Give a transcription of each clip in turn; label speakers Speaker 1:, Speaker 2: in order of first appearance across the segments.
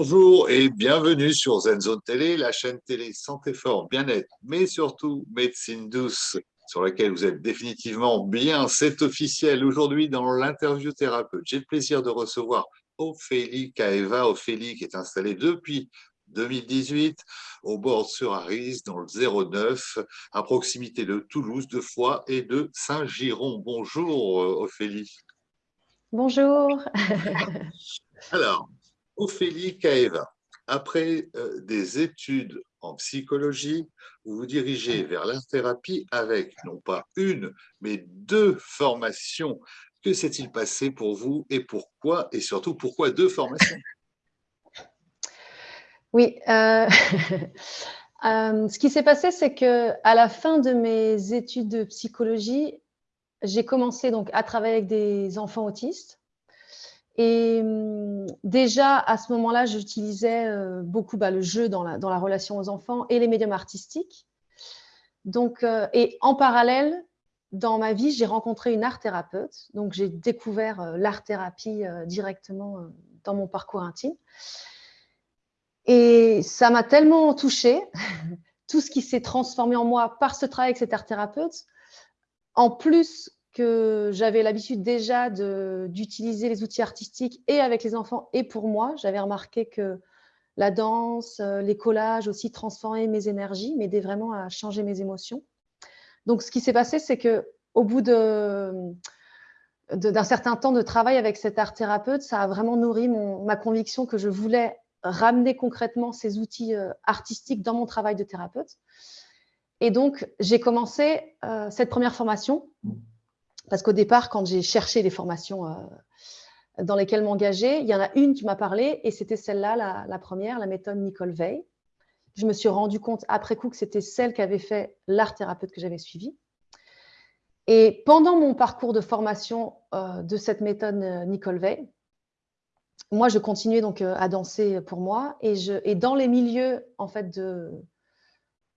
Speaker 1: Bonjour et bienvenue sur ZenZone Télé, la chaîne télé santé fort, bien-être, mais surtout médecine douce, sur laquelle vous êtes définitivement bien. C'est officiel. Aujourd'hui, dans l'interview thérapeute, j'ai le plaisir de recevoir Ophélie Kaeva. Ophélie qui est installée depuis 2018 au bord sur Aris, dans le 09, à proximité de Toulouse, de Foix et de Saint-Giron. Bonjour Ophélie.
Speaker 2: Bonjour.
Speaker 1: Alors, Ophélie Kaeva, après euh, des études en psychologie, vous vous dirigez vers la avec non pas une, mais deux formations. Que s'est-il passé pour vous et pourquoi Et surtout, pourquoi deux formations?
Speaker 2: Oui, euh, euh, ce qui s'est passé, c'est que à la fin de mes études de psychologie, j'ai commencé donc à travailler avec des enfants autistes et hum, déjà, à ce moment-là, j'utilisais euh, beaucoup bah, le jeu dans la, relation aux enfants et les médiums artistiques. Donc, euh, et en parallèle, dans ma vie, j'ai rencontré une art thérapeute. Donc, j'ai découvert euh, l'art-thérapie directement dans mon parcours intime. Et ça m'a tellement touchée, tout ce qui s'est transformé en moi par ce travail avec cette art thérapeute. En plus que j'avais l'habitude déjà d'utiliser les outils artistiques et avec les enfants et pour moi. J'avais remarqué que la danse, euh, les collages aussi transformaient mes énergies, m'aidaient vraiment à changer mes émotions. Donc, ce qui s'est passé, c'est que au bout d'un certain temps de travail avec cet art thérapeute, ça a vraiment nourri ma conviction que je voulais ramener concrètement ces outils euh, artistiques dans mon travail de thérapeute. Et donc, j'ai commencé euh, cette première formation parce qu'au départ, quand j'ai cherché des formations euh, dans lesquelles m'engager, il y en a une qui m'a parlé et c'était celle-là, la, première, la méthode Nicole Veil. Je me suis rendu compte après coup que c'était celle qu'avait fait l'art thérapeute que j'avais suivi. Et pendant mon parcours de formation euh, de cette méthode euh, Nicole Veil, moi, je continuais donc à danser pour moi et, je, et dans les milieux en fait de,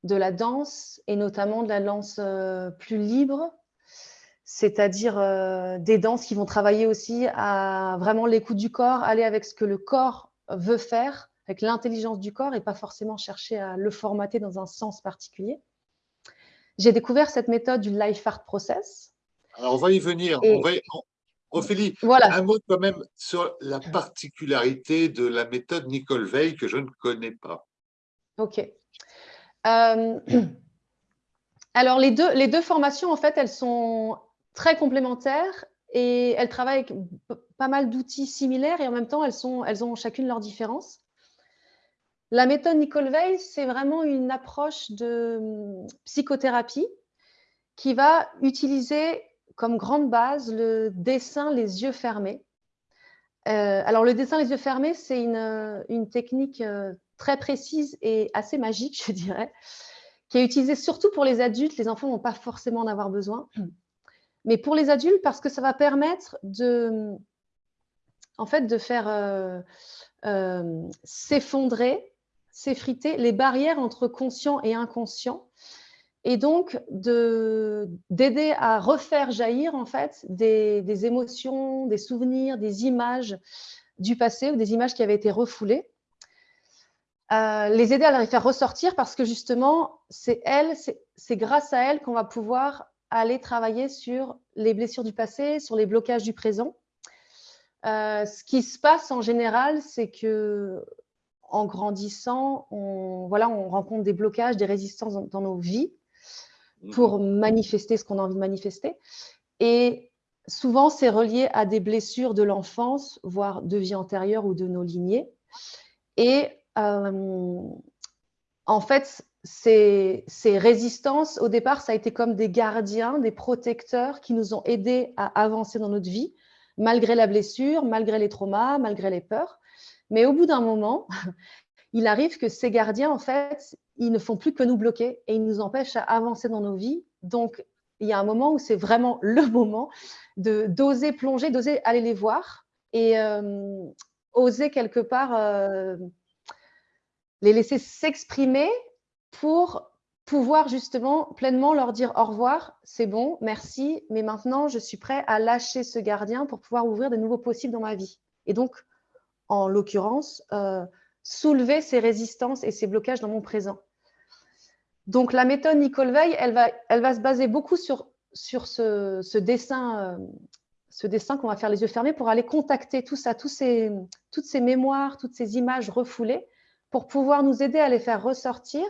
Speaker 2: de la danse et notamment de la danse plus libre, c'est-à-dire euh, des danses qui vont travailler aussi à vraiment l'écoute du corps, aller avec ce que le corps veut faire, avec l'intelligence du corps et pas forcément chercher à le formater dans un sens particulier. J'ai découvert cette méthode du Life Art Process.
Speaker 1: Alors, on va y venir. On va Ophélie, voilà. un mot quand même sur la particularité de la méthode Nicole Veil que je ne connais pas.
Speaker 2: OK. Euh, alors, les deux, les deux formations, en fait, elles sont très complémentaires et elles travaillent avec pas mal d'outils similaires et en même temps, elles, sont, elles ont chacune leurs différences. La méthode Nicole Veil, c'est vraiment une approche de hum, psychothérapie qui va utiliser comme grande base le dessin les yeux fermés. Euh, alors, le dessin les yeux fermés, c'est une, une, technique euh, très précise et assez magique, je dirais, qui est utilisée surtout pour les adultes. Les enfants n'ont pas forcément en avoir besoin mais pour les adultes, parce que ça va permettre de, en fait, de faire euh, euh, s'effondrer, s'effriter les barrières entre conscient et inconscient, et donc d'aider à refaire jaillir en fait des, émotions, des souvenirs, des images du passé ou des images qui avaient été refoulées. Euh, les aider à les faire ressortir parce que justement, c'est elle, c'est grâce à elle qu'on va pouvoir aller travailler sur les blessures du passé, sur les blocages du présent. Euh, ce qui se passe en général, c'est que en grandissant, on, voilà, on rencontre des blocages, des résistances dans, nos vies pour mhm. manifester ce qu'on a envie de manifester. Et souvent, c'est relié à des blessures de l'enfance, voire de vie antérieure ou de nos lignées. Et euh, en fait, ces, résistances, au départ, ça a été comme des gardiens, des protecteurs qui nous ont aidés à avancer dans notre vie, malgré la blessure, malgré les traumas, malgré les peurs. Mais au bout d'un moment, il arrive que ces gardiens, en fait, ils ne font plus que nous bloquer et ils nous empêchent à avancer dans nos vies. Donc, il y a un moment où c'est vraiment le moment de d'oser plonger, d'oser aller les voir et euh, oser quelque part euh, les laisser s'exprimer pour pouvoir justement pleinement leur dire au revoir, c'est bon, merci, mais maintenant je suis prêt à lâcher ce gardien pour pouvoir ouvrir de nouveaux possibles dans ma vie. Et donc, en l'occurrence, euh, soulever ces résistances et ces blocages dans mon présent. Donc, la méthode Nicole Veil, elle va, elle va se baser beaucoup sur, sur ce, dessin, euh, ce dessin qu'on va faire les yeux fermés pour aller contacter tout ça, tous ces, toutes ces mémoires, toutes ces images refoulées, pour pouvoir nous aider à les faire ressortir,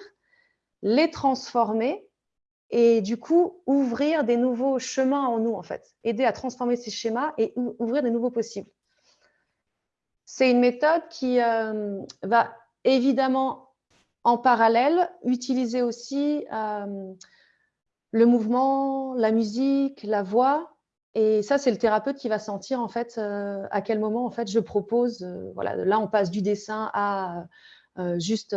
Speaker 2: les transformer et du coup ouvrir des nouveaux chemins en nous, en fait, aider à transformer ces schémas et ouvrir des nouveaux possibles. C'est une méthode qui euh, va évidemment en parallèle utiliser aussi euh, le mouvement, la musique, la voix. Et ça, c'est le thérapeute qui va sentir en fait euh, à quel moment en fait je propose. voilà, là, on passe du dessin à juste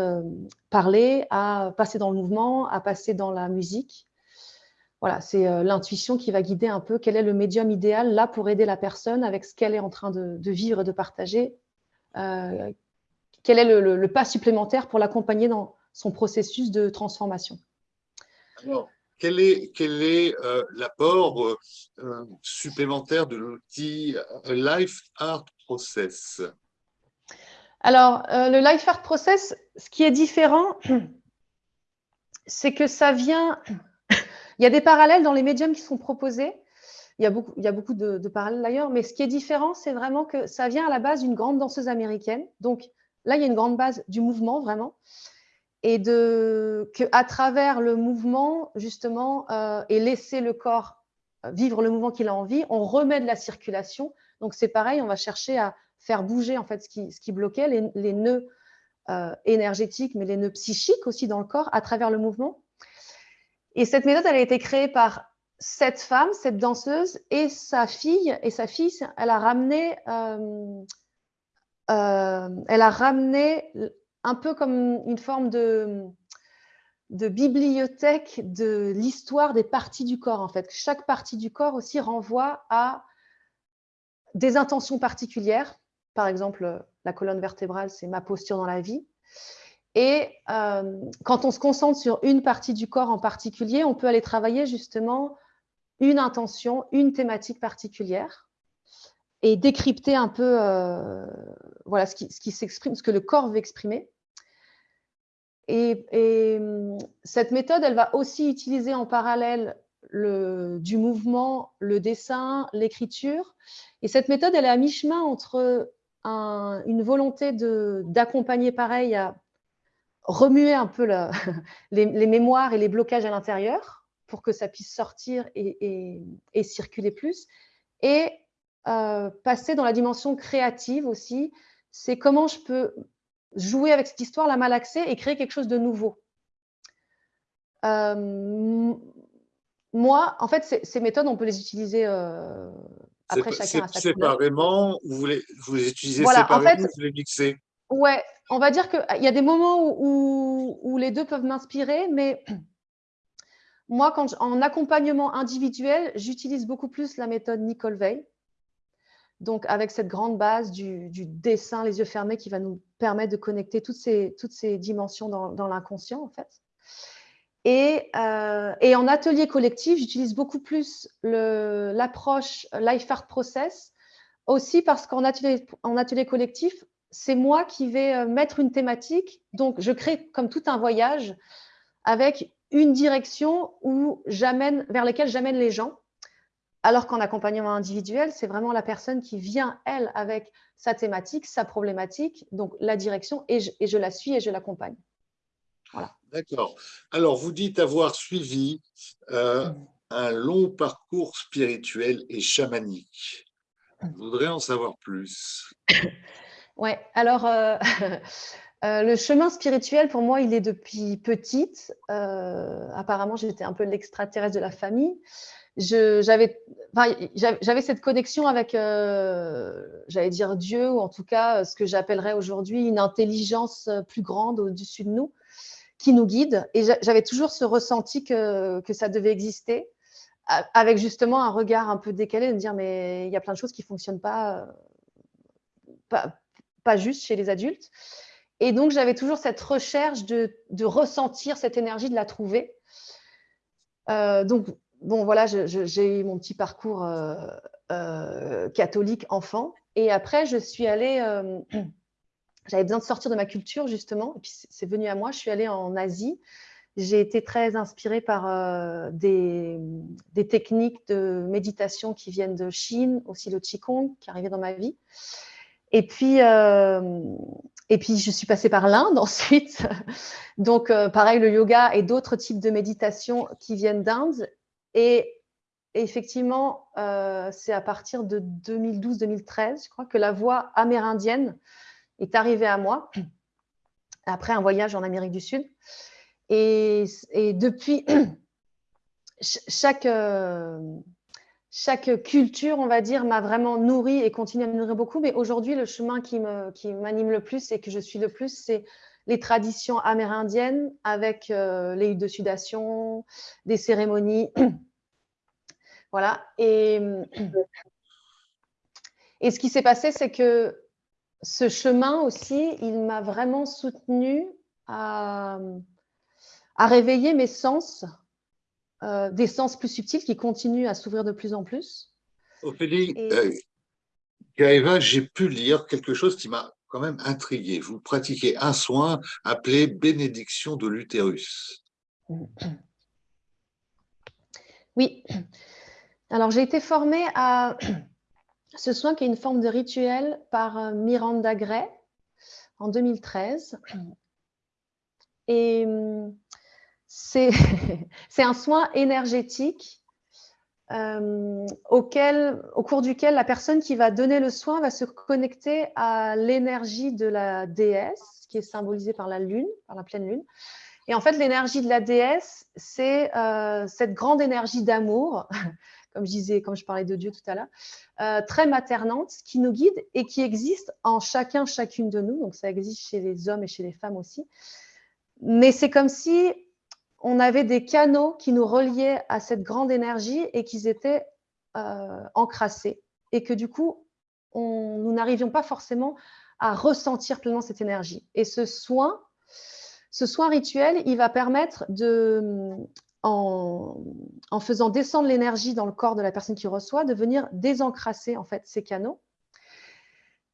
Speaker 2: parler, à passer dans le mouvement, à passer dans la musique. Voilà, c'est l'intuition qui va guider un peu quel est le médium idéal là pour aider la personne avec ce qu'elle est en train de, vivre et de partager. Euh, quel est le, pas supplémentaire pour l'accompagner dans son processus de transformation?
Speaker 1: Alors, quel est, quel est euh, l'apport euh, supplémentaire de l'outil Life Art Process?
Speaker 2: Alors, le Life Art Process, ce qui est différent, c'est que ça vient… Il y a des parallèles dans les médiums qui sont proposés, il y a beaucoup, de, parallèles d'ailleurs, mais ce qui est différent, c'est vraiment que ça vient à la base d'une grande danseuse américaine. Donc là, il y a une grande base du mouvement, vraiment. Et de, que à travers le mouvement, justement, euh, et laisser le corps euh, vivre le mouvement qu'il a envie, on remet de la circulation. Donc c'est pareil, on va chercher à faire bouger en fait ce qui, ce qui bloquait, les, les nœuds euh, énergétiques, mais les nœuds psychiques aussi dans le corps à travers le mouvement. Et cette méthode, elle a été créée par cette femme, cette danseuse, et sa fille, et sa fille, elle a ramené, euh, euh, elle a ramené un peu comme une forme de, de bibliothèque de l'histoire des parties du corps, en fait. Chaque partie du corps aussi renvoie à des intentions particulières. Par exemple, la colonne vertébrale, c'est ma posture dans la vie. Et euh, quand on se concentre sur une partie du corps en particulier, on peut aller travailler justement une intention, une thématique particulière et décrypter un peu euh, voilà, ce qui, s'exprime, ce que le corps veut exprimer. Et, hum, cette méthode, elle va aussi utiliser en parallèle le, du mouvement, le dessin, l'écriture. Et cette méthode, elle est à mi-chemin entre une volonté d'accompagner pareil à remuer un peu les mémoires et les blocages à l'intérieur, pour que ça puisse sortir et, circuler plus. Et euh, passer dans la dimension créative aussi, c'est comment je peux jouer avec cette histoire, la malaxer et créer quelque chose de nouveau. Euh, moi, en fait, ces, méthodes, on peut les utiliser euh, après chacun à sa
Speaker 1: Séparément, vous, vous les utilisez séparément vous les mixez?
Speaker 2: Ouais, on va dire qu'il y a des moments où, où les deux peuvent m'inspirer, mais moi, quand en accompagnement individuel, j'utilise beaucoup plus la méthode Nicole Veil. Donc, avec cette grande base du, dessin, les yeux fermés, qui va nous permettre de connecter toutes ces, toutes ces dimensions dans, l'inconscient, en fait. Euh, et, en atelier collectif, j'utilise beaucoup plus l'approche Life Art Process, aussi parce qu'en atelier, collectif, c'est moi qui vais euh, mettre une thématique. Donc, je crée comme tout un voyage avec une direction où vers laquelle j'amène les gens. Alors qu'en accompagnement individuel, c'est vraiment la personne qui vient, elle, avec sa thématique, sa problématique, donc la direction, et je, la suis et je l'accompagne.
Speaker 1: Voilà. D'accord. Alors, vous dites avoir suivi euh, un long parcours spirituel et chamanique. Je voudrais en savoir plus.
Speaker 2: Oui, alors, euh, Euh, le chemin spirituel, pour moi, il est depuis petite. Apparemment, j'étais un peu l'extraterrestre de la famille. J'avais cette connexion avec, j'allais dire Dieu, ou en tout cas ce que j'appellerais aujourd'hui une intelligence plus grande au-dessus de nous, qui nous guide. Et j'avais toujours ce ressenti que, que, ça devait exister, avec justement un regard un peu décalé, de dire, mais il y a plein de choses qui ne fonctionnent pas, pas, pas juste chez les adultes. Et donc, j'avais toujours cette recherche de, ressentir cette énergie, de la trouver. Euh, donc, bon, voilà, j'ai eu mon petit parcours euh, euh, catholique enfant. Et après, je suis allée j'avais besoin de sortir de ma culture, justement. Et puis, c'est venu à moi. Je suis allée en Asie. J'ai été très inspirée par euh, des, techniques de méditation qui viennent de Chine, aussi le Qigong qui arrivait dans ma vie. Et puis, euh, et puis je suis passée par l'Inde ensuite. Donc, euh, pareil, le yoga et d'autres types de méditation qui viennent d'Inde. Et effectivement, c'est à partir de 2012-2013, je crois, que la voix amérindienne est arrivée à moi après un voyage en Amérique du Sud. Et, depuis, chaque, euh, chaque culture, on va dire, m'a vraiment nourri et continue à me nourrir beaucoup. Mais aujourd'hui, le chemin qui m'anime le plus et que je suis le plus, c'est les traditions amérindiennes avec euh, les huttes de sudation, des cérémonies. voilà. Et, et ce qui s'est passé, c'est que ce chemin aussi, il m'a vraiment soutenu à à réveiller mes sens, euh, des sens plus subtils qui continuent à s'ouvrir de plus en plus.
Speaker 1: Ophélie, euh, j'ai pu lire quelque chose qui m'a quand même intrigué. Vous pratiquez un soin appelé bénédiction de l'utérus.
Speaker 2: Oui. Alors, j'ai été formée à ce soin qui est une forme de rituel par euh, Miranda Gray en 2013. Et hum, c'est un soin énergétique euh, au cours duquel la personne qui va donner le soin va se connecter à l'énergie de la déesse, qui est symbolisée par la lune, par la pleine lune. Et en fait, l'énergie de la déesse, c'est euh, cette grande énergie d'amour, comme je disais, comme je parlais de Dieu tout à l'heure, euh, très maternante, qui nous guide et qui existe en chacun, chacune de nous. Donc, ça existe chez les hommes et chez les femmes aussi. Mais c'est comme si on avait des canaux qui nous reliaient à cette grande énergie et qu'ils étaient euh, encrassés. Et que du coup, nous n'arrivions pas forcément à ressentir pleinement cette énergie. Et ce soin, ce soin rituel, il va permettre de, en, faisant descendre l'énergie dans le corps de la personne qui reçoit, de venir désencrasser en fait ces canaux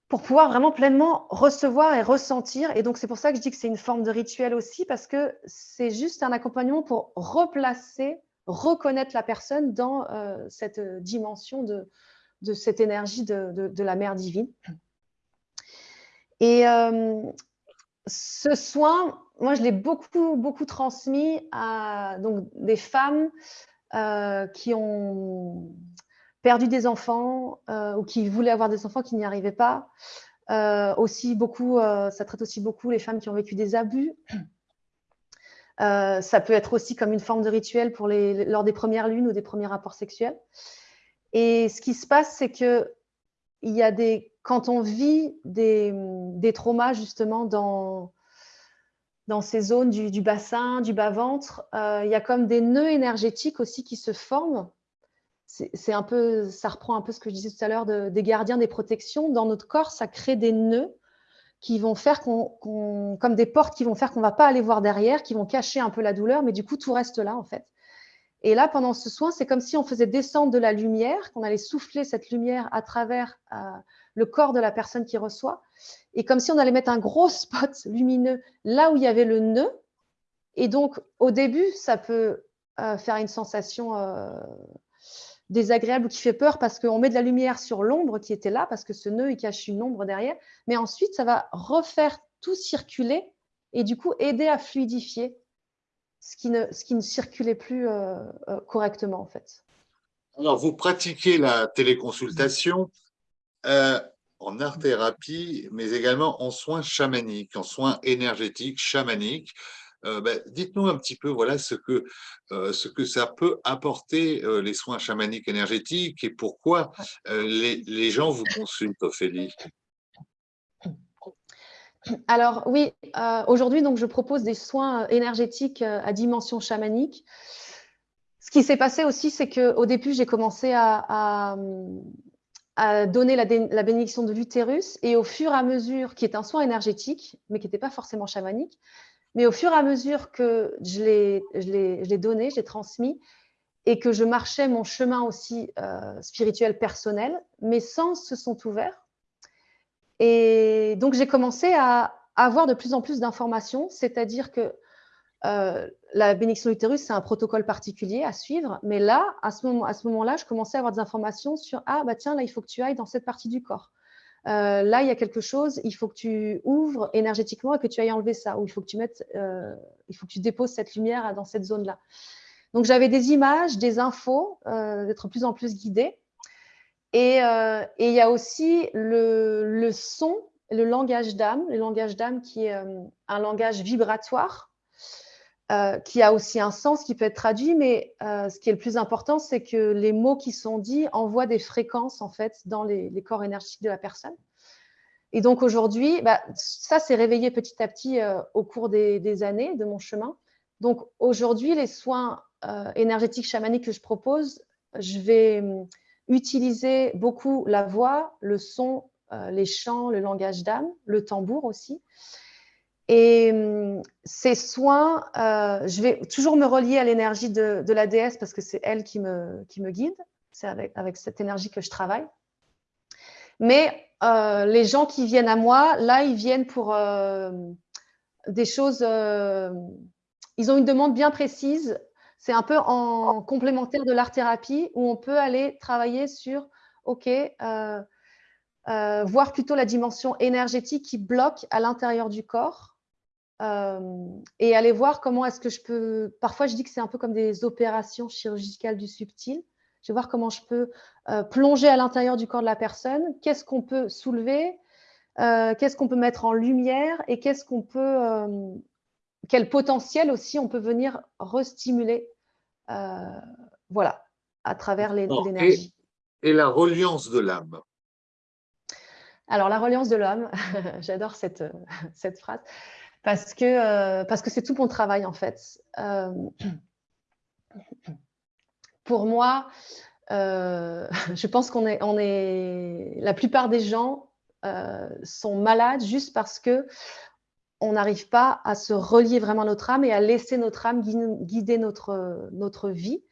Speaker 2: pour pouvoir vraiment pleinement recevoir et ressentir. Et donc, c'est pour ça que je dis que c'est une forme de rituel aussi, parce que c'est juste un accompagnement pour replacer, reconnaître la personne dans euh, cette dimension de, de cette énergie de, la mère divine. Et euh, ce soin, moi, je l'ai beaucoup, beaucoup transmis à donc, des femmes euh, qui ont perdu des enfants euh, ou qui voulaient avoir des enfants qui n'y arrivaient pas. Euh, aussi beaucoup, ça traite aussi beaucoup les femmes qui ont vécu des abus. ça peut être aussi comme une forme de rituel pour les, lors des premières lunes ou des premiers rapports sexuels. Et ce qui se passe, c'est que il y a des, quand on vit des, des traumas justement dans, dans ces zones du, bassin, du bas-ventre, il y a comme des nœuds énergétiques aussi qui se forment c'est un peu, ça reprend un peu ce que je disais tout à l'heure des gardiens des protections. Dans notre corps, ça crée des nœuds qui vont faire qu'on, comme des portes qui vont faire qu'on ne va pas aller voir derrière, qui vont cacher un peu la douleur, mais du coup, tout reste là, en fait. Et là, pendant ce soin, c'est comme si on faisait descendre de la lumière, qu'on allait souffler cette lumière à travers euh, le corps de la personne qui reçoit, et comme si on allait mettre un gros spot lumineux là où il y avait le nœud. Et donc, au début, ça peut euh, faire une sensation euh, désagréable ou qui fait peur parce qu'on met de la lumière sur l'ombre qui était là, parce que ce nœud, cache une ombre derrière. Mais ensuite, ça va refaire tout circuler et du coup aider à fluidifier ce qui ne, ce qui ne circulait plus euh, euh, correctement en fait.
Speaker 1: Alors, vous pratiquez la téléconsultation euh, en art-thérapie, mais également en soins chamaniques, en soins énergétiques, chamaniques. Euh, ben, dites-nous un petit peu voilà, ce, que, euh, ce que ça peut apporter les soins chamaniques énergétiques et pourquoi les, les, gens vous consultent, Ophélie.
Speaker 2: Alors oui, aujourd'hui donc je propose des soins énergétiques à dimension chamanique. Ce qui s'est passé aussi, c'est qu'au début, j'ai commencé à, donner la, bénédiction de l'utérus et au fur et à mesure, qui est un soin énergétique, mais qui n'était pas forcément chamanique, mais au fur et à mesure que je l'ai donné, j'ai transmis, et que je marchais mon chemin aussi euh, spirituel personnel, mes sens se sont ouverts. Et donc, j'ai commencé à avoir de plus en plus d'informations, c'est-à-dire que euh, la bénédiction utérus, c'est un protocole particulier à suivre, mais là, à ce moment-là, moment je commençais à avoir des informations sur ah bah tiens là, il faut que tu ailles dans cette partie du corps. Euh, là, il y a quelque chose, il faut que tu ouvres énergétiquement et que tu ailles enlever ça, ou il faut que tu mettes, euh, il faut que tu déposes cette lumière dans cette zone-là. Donc j'avais des images, des infos, d'être de plus en plus guidée. Et, il y a aussi le, son, le langage d'âme, le langage d'âme qui est un langage vibratoire euh, qui a aussi un sens qui peut être traduit, mais euh, ce qui est le plus important, c'est que les mots qui sont dits envoient des fréquences en fait dans les, corps énergétiques de la personne. Et donc aujourd'hui, bah, ça s'est réveillé petit à petit euh, au cours des, années de mon chemin. Donc aujourd'hui, les soins énergétiques chamaniques que je propose, je vais utiliser beaucoup la voix, le son, les chants, le langage d'âme, le tambour aussi. Et hum, ces soins, euh, je vais toujours me relier à l'énergie de, la déesse parce que c'est elle qui me, guide. C'est avec, cette énergie que je travaille. Mais euh, les gens qui viennent à moi, là, ils viennent pour euh, des choses. ils ont une demande bien précise. C'est un peu en complémentaire de l'art-thérapie où on peut aller travailler sur, OK, voir plutôt la dimension énergétique qui bloque à l'intérieur du corps euh, et aller voir comment est-ce que je peux. Parfois, je dis que c'est un peu comme des opérations chirurgicales du subtil. Je vais voir comment je peux euh, plonger à l'intérieur du corps de la personne. Qu'est-ce qu'on peut soulever euh, Qu'est-ce qu'on peut mettre en lumière Et qu'est-ce qu'on peut. Quel potentiel aussi on peut venir restimuler Voilà, à travers l'énergie.
Speaker 1: Et, et la reliance de l'âme
Speaker 2: alors, la reliance de l'homme, j'adore cette, cette phrase parce que euh, parce que c'est tout mon travail en fait. Euh, pour moi, euh, je pense qu'on est, on est, la plupart des gens sont malades juste parce que on n'arrive pas à se relier vraiment à notre âme et à laisser notre âme guider notre, notre vie.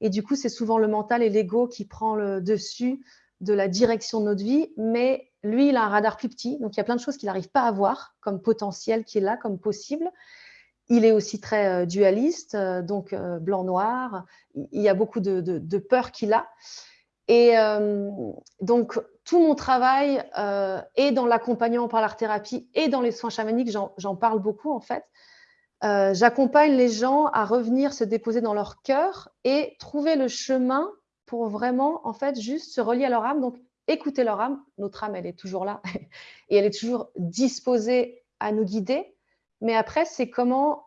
Speaker 2: Et du coup, c'est souvent le mental et l'ego qui prend le dessus de la direction de notre vie, mais lui, il a un radar plus petit, donc il y a plein de choses qu'il n'arrive pas à voir comme potentiel qui est là, comme possible. Il est aussi très euh, dualiste, euh, donc euh, blanc-noir. Il y a beaucoup de, peur qu'il a. Et donc, tout mon travail est dans l'accompagnement par l'art-thérapie et dans les soins chamaniques, j'en parle beaucoup en fait. J'accompagne les gens à revenir se déposer dans leur cœur et trouver le chemin pour vraiment, en fait, juste se relier à leur âme. Donc, écouter leur âme. Notre âme, elle est toujours là et elle est toujours disposée à nous guider. Mais après, c'est comment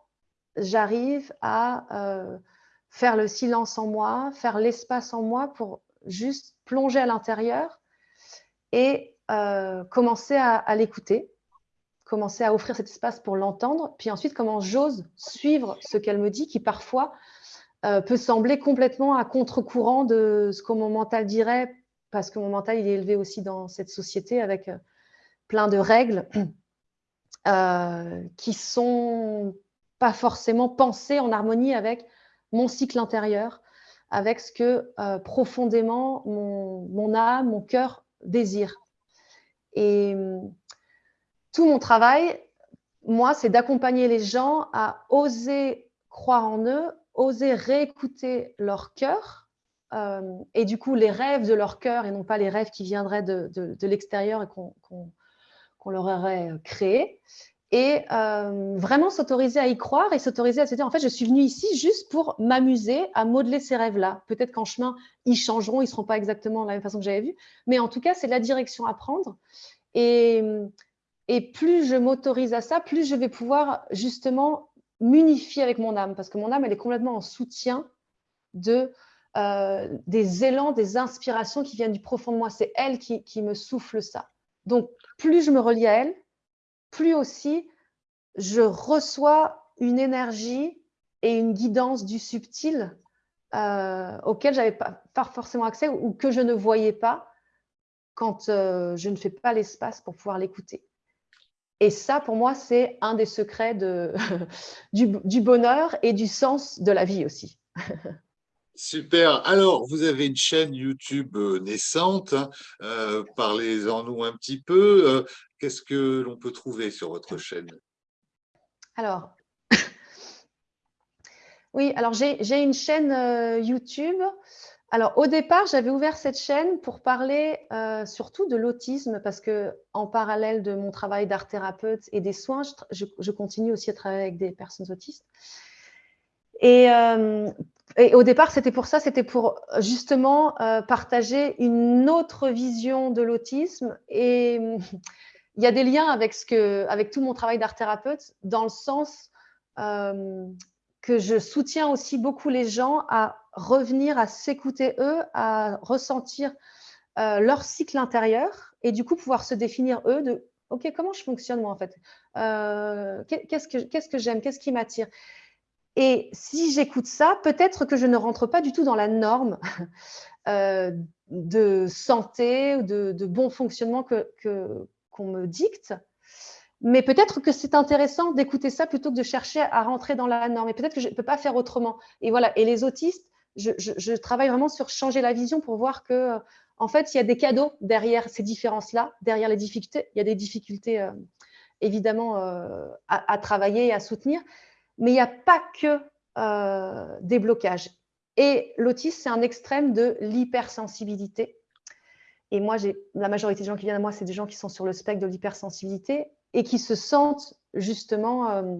Speaker 2: j'arrive à euh, faire le silence en moi, faire l'espace en moi pour juste plonger à l'intérieur et euh, commencer à, l'écouter, commencer à offrir cet espace pour l'entendre, puis ensuite comment j'ose suivre ce qu'elle me dit, qui parfois euh, peut sembler complètement à contre-courant de ce que mon mental dirait parce que mon mental il est élevé aussi dans cette société avec euh, plein de règles qui sont pas forcément pensées en harmonie avec mon cycle intérieur, avec ce que euh, profondément mon, âme, mon cœur désire. Et tout mon travail, moi, c'est d'accompagner les gens à oser croire en eux, oser réécouter leur cœur euh, et du coup les rêves de leur cœur et non pas les rêves qui viendraient de, l'extérieur et qu'on leur aurait créés. Et euh, vraiment s'autoriser à y croire et s'autoriser à se dire, en fait, je suis venue ici juste pour m'amuser à modeler ces rêves-là. Peut-être qu'en chemin, ils changeront, ils seront pas exactement de la même façon que j'avais vu. Mais en tout cas, c'est la direction à prendre. Et, et plus je m'autorise à ça, plus je vais pouvoir justement m'unifier avec mon âme. Parce que mon âme, elle est complètement en soutien de euh, des élans, des inspirations qui viennent du profond de moi. C'est elle qui, me souffle ça. Donc, plus je me relie à elle, plus aussi je reçois une énergie et une guidance du subtil euh, auquel je n'avais pas, forcément accès ou que je ne voyais pas quand euh, je ne fais pas l'espace pour pouvoir l'écouter. Et ça, pour moi, c'est un des secrets du bonheur et du sens de la vie aussi.
Speaker 1: Super. Alors, vous avez une chaîne YouTube euh, naissante. Hein. Euh, parlez-en-nous un petit peu. Euh, qu'est-ce que l'on peut trouver sur votre chaîne?
Speaker 2: Alors, oui, alors j'ai une chaîne YouTube. Alors, au départ, j'avais ouvert cette chaîne pour parler surtout de l'autisme parce que, en parallèle de mon travail d'art thérapeute et des soins, je, continue aussi à travailler avec des personnes autistes. Et et au départ, c'était pour ça, c'était pour justement euh, partager une autre vision de l'autisme. Et il y a des liens avec, ce que, avec tout mon travail d'art thérapeute, dans le sens euh, que je soutiens aussi beaucoup les gens à revenir à s'écouter eux, à ressentir euh, leur cycle intérieur et du coup pouvoir se définir eux de OK, comment je fonctionne moi en fait? Qu'est-ce que, qu'est-ce que j'aime? Qu'est-ce qui m'attire? Et si j'écoute ça, peut-être que je ne rentre pas du tout dans la norme euh, de santé ou de, bon fonctionnement qu'on que, qu'on me dicte. Mais peut-être que c'est intéressant d'écouter ça plutôt que de chercher à rentrer dans la norme. Et peut-être que je ne peux pas faire autrement. Et voilà. Et les autistes, je, travaille vraiment sur changer la vision pour voir que, en fait, il y a des cadeaux derrière ces différences-là, derrière les difficultés. Il y a des difficultés, euh, évidemment, euh, à, à, travailler et à soutenir mais il n'y a pas que euh, des blocages. Et l'autisme, c'est un extrême de l'hypersensibilité. Et moi, la majorité des gens qui viennent à moi, c'est des gens qui sont sur le spectre de l'hypersensibilité et qui se sentent justement euh,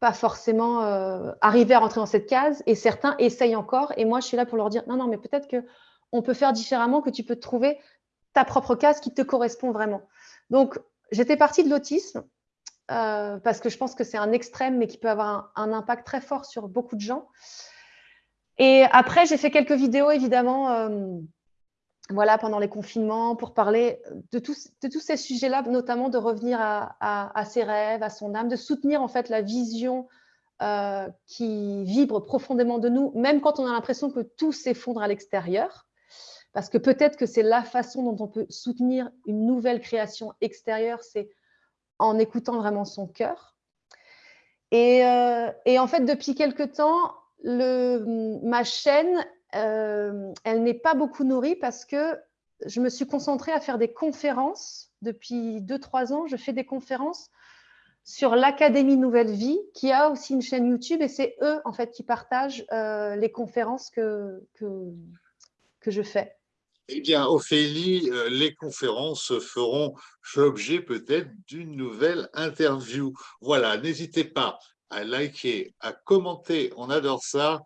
Speaker 2: pas forcément euh, arriver à rentrer dans cette case. Et certains essayent encore. Et moi, je suis là pour leur dire non, non, mais peut-être qu'on peut faire différemment, que tu peux trouver ta propre case qui te correspond vraiment. Donc, j'étais partie de l'autisme euh, parce que je pense que c'est un extrême, mais qui peut avoir un, impact très fort sur beaucoup de gens. Et après, j'ai fait quelques vidéos, évidemment, euh, voilà, pendant les confinements, pour parler de, tous, ces sujets-là, notamment de revenir à, ses rêves, à son âme, de soutenir en fait la vision euh, qui vibre profondément de nous, même quand on a l'impression que tout s'effondre à l'extérieur. Parce que peut-être que c'est la façon dont on peut soutenir une nouvelle création extérieure, c'est en écoutant vraiment son cœur. Euh, et, en fait, depuis quelque temps, le, ma chaîne, euh, elle n'est pas beaucoup nourrie parce que je me suis concentrée à faire des conférences. Depuis 2-3 ans, je fais des conférences sur l'Académie Nouvelle Vie, qui a aussi une chaîne YouTube, et c'est eux, en fait, qui partagent euh, les conférences que, que je fais.
Speaker 1: Eh bien, Ophélie, euh, les conférences feront l'objet peut-être d'une nouvelle interview. Voilà, n'hésitez pas à liker, à commenter, on adore ça,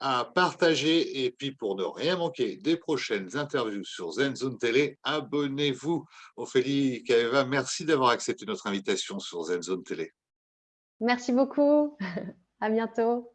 Speaker 1: à partager et puis pour ne rien manquer des prochaines interviews sur ZenZone Télé, abonnez-vous. Ophélie Kaeva, merci d'avoir accepté notre invitation sur ZenZone Télé.
Speaker 2: Merci beaucoup. À bientôt.